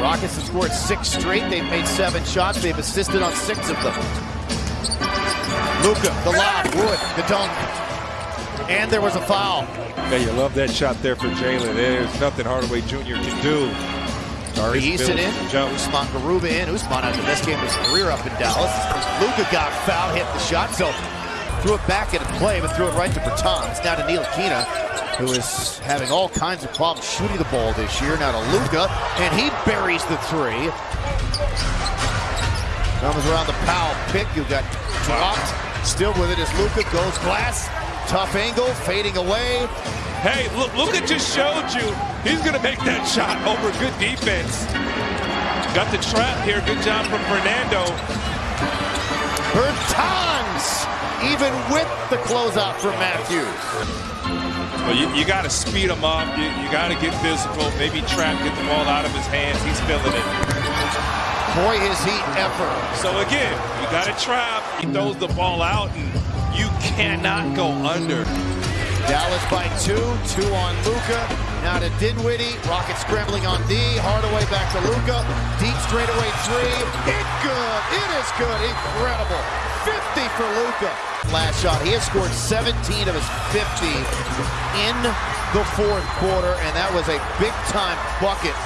Rockets have scored six straight. They've made seven shots. They've assisted on six of them. Luka, the lob, Wood, the dunk. And there was a foul. Yeah, you love that shot there for Jalen. There's nothing Hardaway Jr. can do. Tari Eason in, jump. Usman Garuba in. Usman had the best game of his career up in Dallas. Luka got fouled, hit the shot, so threw it back into play, but threw it right to Bertans. Now to Ntilikina, who is having all kinds of problems shooting the ball this year. Now to Luka, and he buries the three. Comes around the Powell pick. You got dropped. Still with it as Luka goes glass. Tough angle, fading away. Hey, look, Luka just showed you he's going to make that shot over good defense. Got the trap here. Good job from Fernando. Even with the closeout from Mathews. Well, you, you got to speed him up. You, you got to get physical. Maybe trap, get the ball out of his hands. He's feeling it. Boy, is he ever. So again, you got to trap. He throws the ball out, and you cannot go under. Dallas by two, two on Luka. Now to Dinwiddie. Rocket scrambling on D. Hardaway back to Luka. Deep straightaway three. It good. It is good. Incredible. 50 for Luka. Last shot. He has scored 17 of his 50 in the fourth quarter, and that was a big time bucket